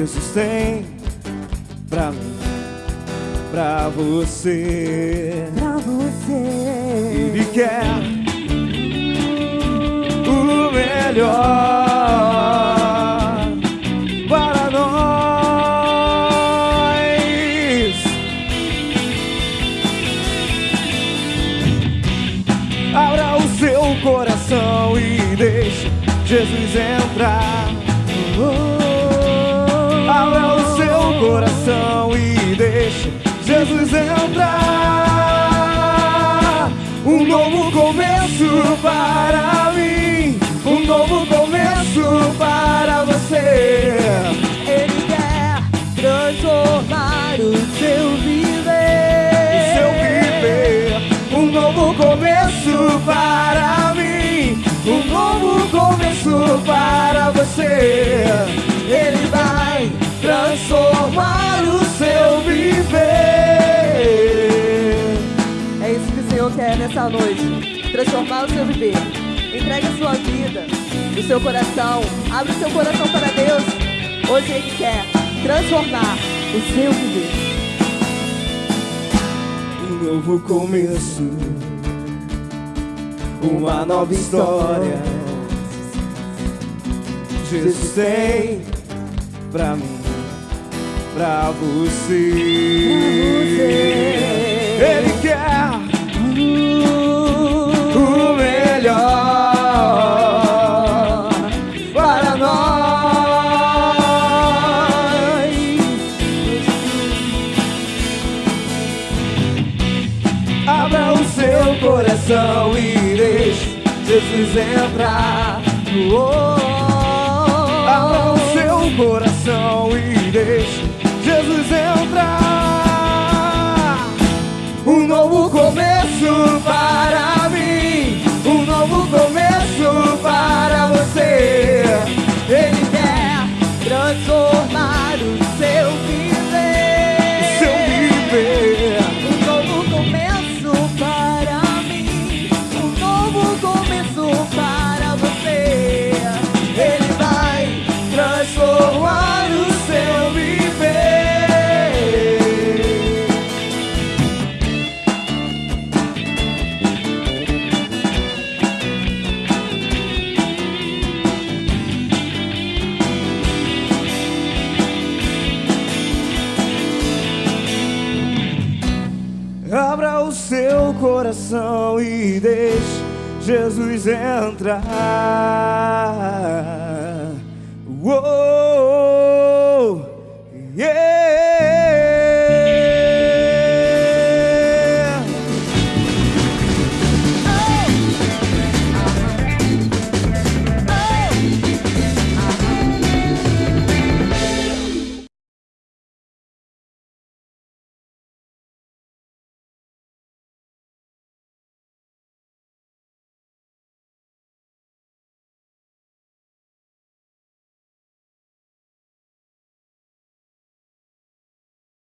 Jesus tem pra mim, pra você. Pra você. Ele quer o melhor para nós. Abra o seu coração e deixe Jesus entrar. Abra Jesus entrar. Um novo começo para mim, um novo começo para você. Ele quer transformar o seu viver. Seu viver, um novo começo para mim, um novo começo para você. Ele vai transformar o quer nessa noite. Transformar o seu viver. Entregue a sua vida, o seu coração. Abre o seu coração para Deus. Hoje Ele quer transformar o seu viver. Um novo começo, uma nova história. Jesus tem pra mim, pra você. Ele quer coração e deixe Jesus entrar. Oh, Abra o seu coração e deixe coração e deixe Jesus entrar.